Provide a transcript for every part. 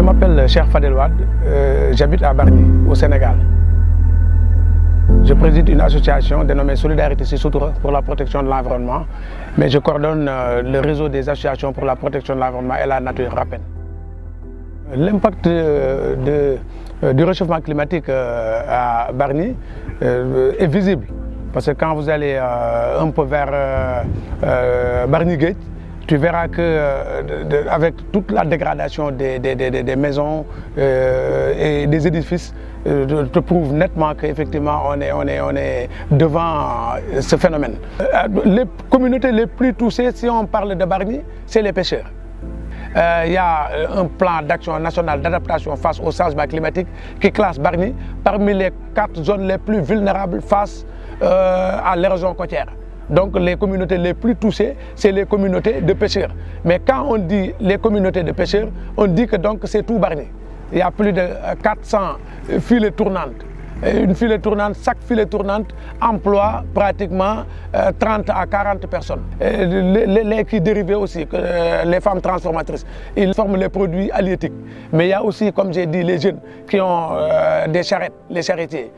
m'appelle Cher Fadelouad, euh, j'habite à Barny, au Sénégal. Je préside une association dénommée Solidarité Sissoutoura pour la protection de l'environnement, mais je coordonne euh, le réseau des associations pour la protection de l'environnement et la nature RAPEN. L'impact euh, du réchauffement climatique à Barny est visible, parce que quand vous allez un peu vers Barny Gate, tu verras que euh, avec toute la dégradation des, maisons euh, et des édifices, euh, te prouve nettement qu'effectivement on est, on, est, on est devant ce phénomène. Les communautés les plus touchées, si on parle de Barny, c'est les pêcheurs. Il y a un plan d'action national d'adaptation face au changement climatique qui classe Barny parmi les quatre zones les plus vulnérables face à l'érosion côtière. Donc les communautés les plus touchées, c'est les communautés de pêcheurs. Mais quand on dit les communautés de pêcheurs, on dit que donc c'est tout Barnier. Il y a plus de 400 filets tournantes. Une filet tournante, chaque filet tournante emploie pratiquement 30 à 40 personnes. les, qui dérivés aussi, euh, les femmes transformatrices, ils forment les produits halieutiques. Mais il y a aussi, comme j'ai dit, les jeunes qui ont euh, des charrettes, les charretiers.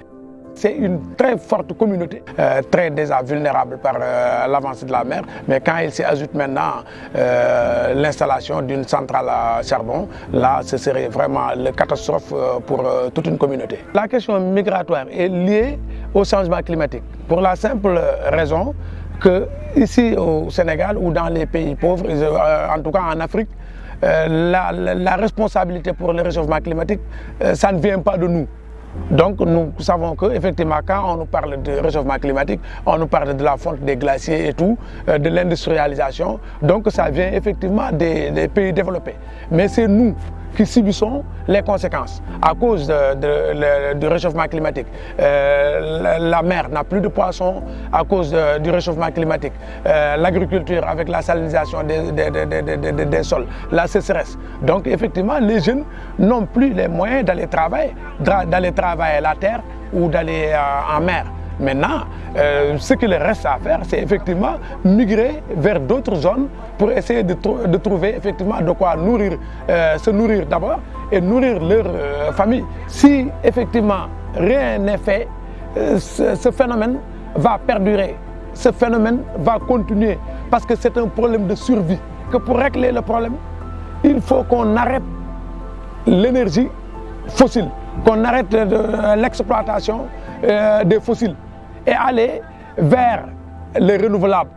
C'est une très forte communauté, euh, très déjà vulnérable par euh, l'avancée de la mer. Mais quand il s'y ajoute maintenant euh, l'installation d'une centrale à charbon, là, ce serait vraiment une catastrophe pour toute une communauté. La question migratoire est liée au changement climatique. Pour la simple raison que ici au Sénégal ou dans les pays pauvres, en tout cas en Afrique, la, la, responsabilité pour le réchauffement climatique, ça ne vient pas de nous. Donc nous savons qu'effectivement quand on nous parle de réchauffement climatique, on nous parle de la fonte des glaciers et tout, euh, de l'industrialisation, donc ça vient effectivement des, pays développés. Mais c'est nous qui subissons les conséquences à cause du réchauffement climatique. Euh, la, mer n'a plus de poissons à cause du réchauffement climatique. Euh, l'agriculture avec la salinisation des, des, sols, la sécheresse. Donc effectivement, les jeunes n'ont plus les moyens d'aller travailler, d'aller travailler la terre ou d'aller euh, en mer. Maintenant, euh, ce qu'il reste à faire, c'est effectivement migrer vers d'autres zones pour essayer de, trouver effectivement de quoi nourrir, euh, se nourrir d'abord et nourrir leur euh, famille. Si effectivement rien n'est fait, ce, phénomène va perdurer, ce phénomène va continuer parce que c'est un problème de survie. Que pour régler le problème, il faut qu'on arrête l'énergie fossile, qu'on arrête l'exploitation des fossiles et aller vers les renouvelables.